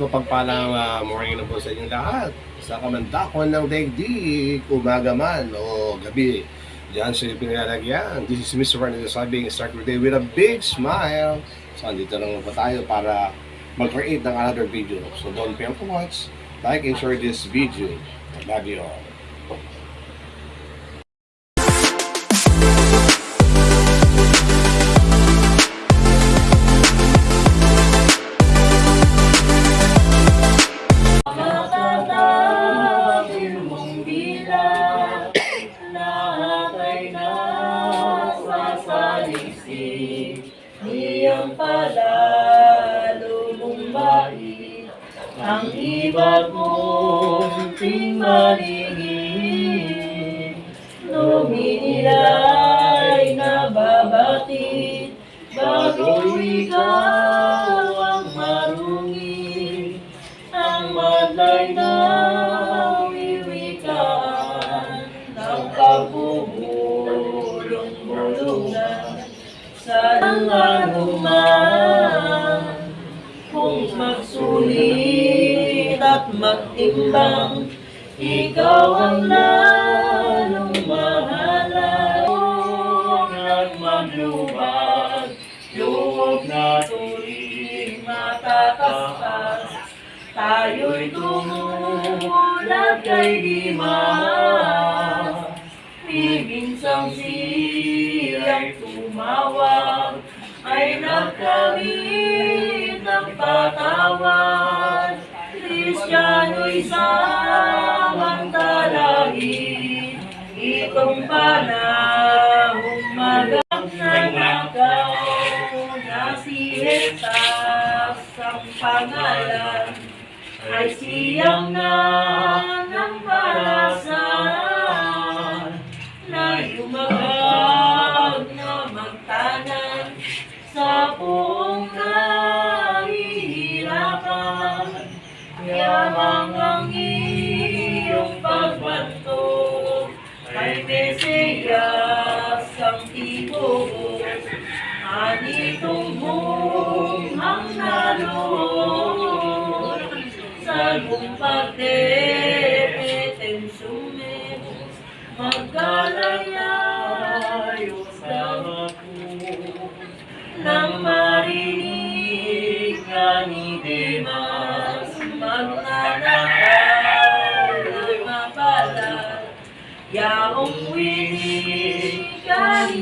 Mapagpalang uh, morning na po sa inyong lahat. Sa kamantakon ng daigdig, umaga man o gabi. Diyan sa pinalalagyan. This is Mr. Ron Sabing start your day with a big smile. So, andito lang po tayo para mag-create ng another video. So, don't fail to watch, like, and share this video. I love you all. Tingmalingin Luminilay nababatid bago ikaw ang marungin. Ang madlay na wiwikaan ng pagbubulong-bulungan sa langanuman kung magsulit magtimbang ikaw ang lalong mahalang at maglubag loob na tuloy matatastas Tayo'y tumulat kay Dima Piginsang siya'y tumawag. Ay nagkamit ng patawad. Kristiyano'y samantalahin Itong panahong magang nanakaw Na si Jesus ang pangalan ay siyang na sa gumpagdepeten sumet magkalayayo sa ako nang marinig ka ni Demas magnanakaw ng mabalat yaong winig ka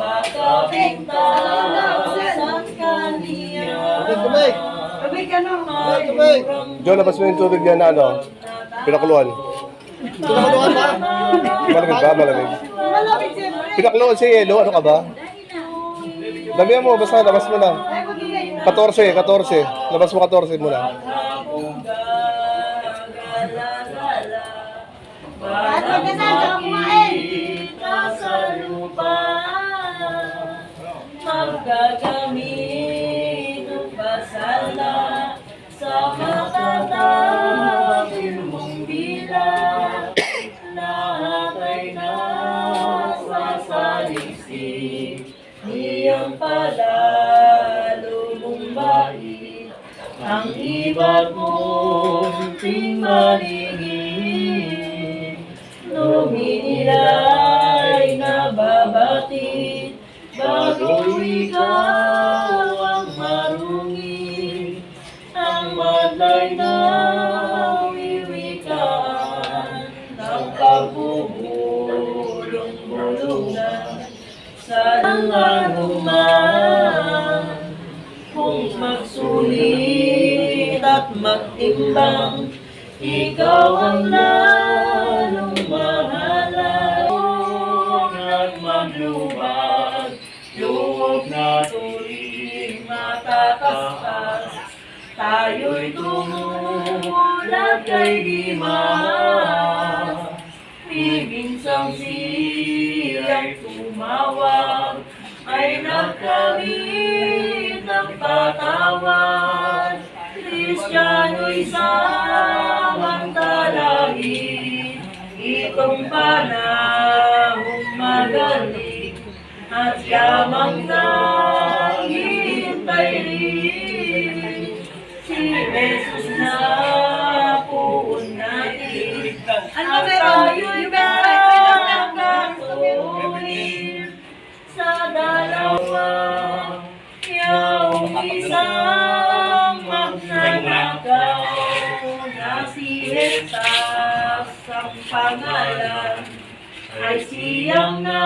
Tubig, Tubig ka no? Tubig! John, labas mo yung tubig niya na ano, pinakuluan. Pinakuluan ba? Malamig ba? Malamig. Malamig siyempre. Pinakuluan si Yelo, ano ka ba? Damihan mo, basta labas mo na. 14, 14. Labas mo 14 muna. At magkasama ka kumain sa lupa Maggagamit ng pasala Sa matatapin mong bilang Lahat ay nasasalisik Niyang pala lumumbay Ang iba't mong ikaw ang marungin Ang madlay na wiwikaan Ng pagbubulong-bulungan Sa langanuman kung magsulit at magtimbang, ikaw ang lalong tayo'y tumulat kay Dima. Piginsang siya'y tumawag, ay nagkamit ng patawad. Kristiyano'y samantalahin itong panahong at yamang naghihintay Jesus na puon natin Ano meron? Yung meron. magkakatuloy sa dalawa yung isang magnanakaw na si Jesus ay siyang na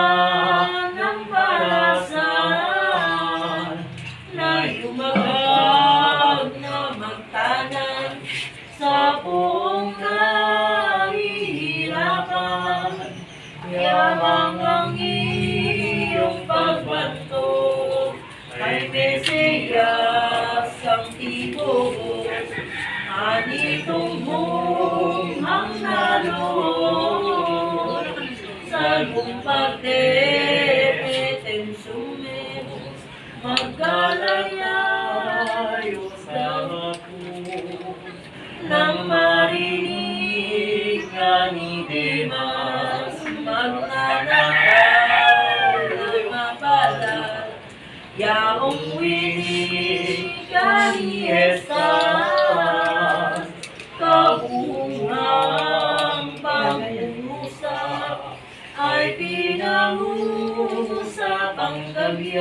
sa lumpag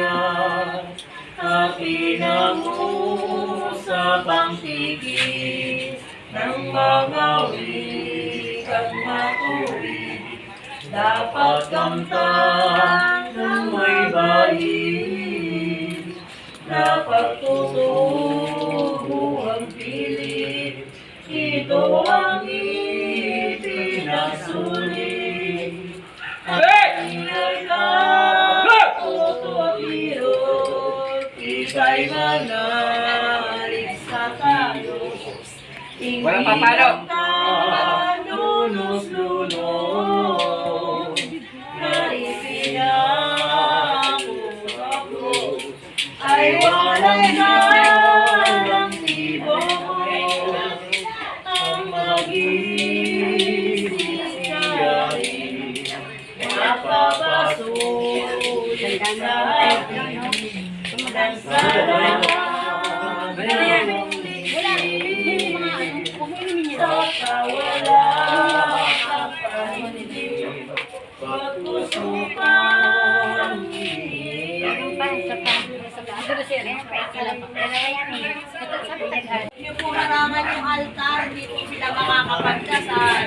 at pinag-uusap ang tigis ng mga wikang matuwid dapat kamtang ng may bayin dapat tutubo ang pilit. Ito ang ipinasulit Paparo. Yung po naman yung altar, po sila makakapagdasal.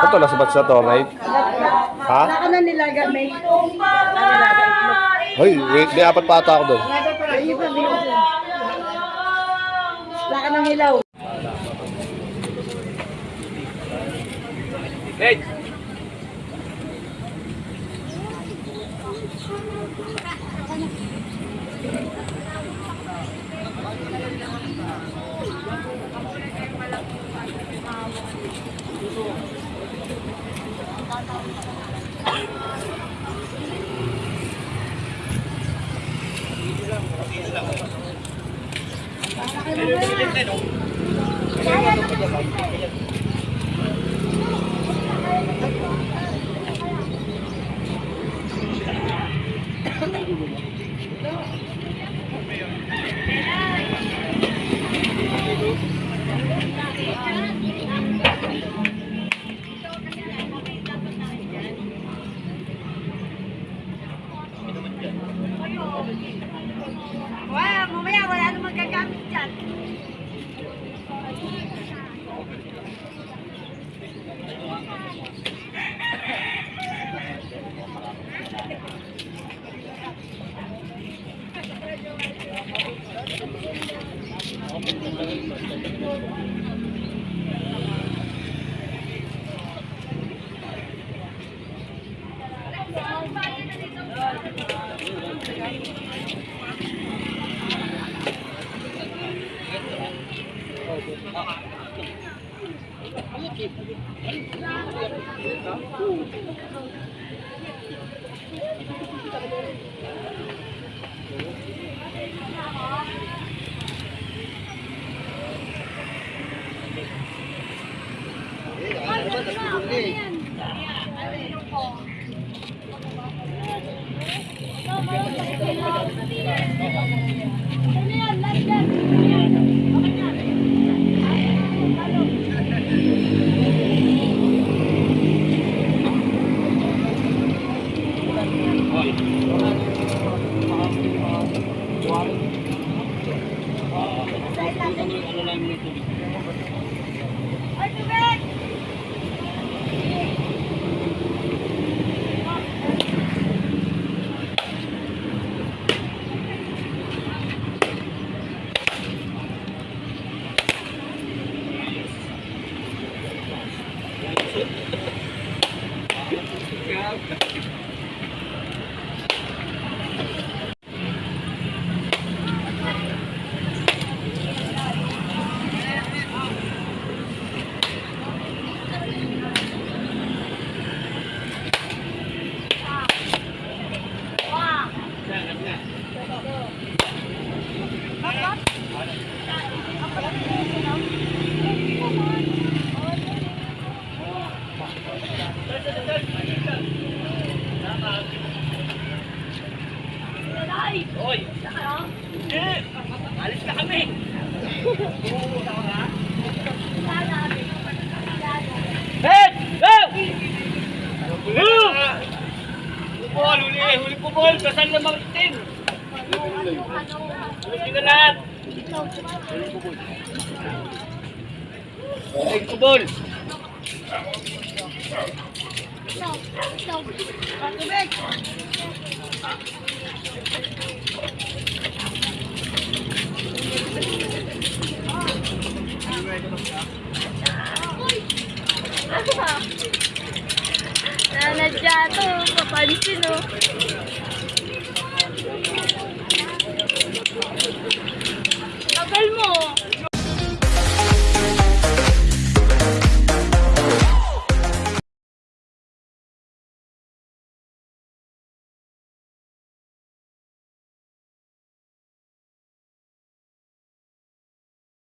Ito, nasabat sa to, right? Ha? Wala ka na nilaga, may Hoy, wait, may apat pa ata ako doon. Wala ka ng hilaw. Wala, Ooh. もの波の飛び Na lahat. Huli kubol. Nanadya to, papansin oh. 你要干什么